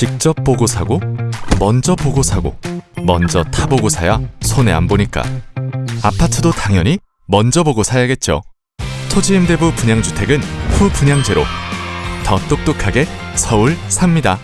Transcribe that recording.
직접 보고 사고, 먼저 보고 사고, 먼저 타보고 사야 손해 안 보니까. 아파트도 당연히 먼저 보고 사야겠죠. 토지임대부 분양주택은 후 분양제로 더 똑똑하게 서울 삽니다.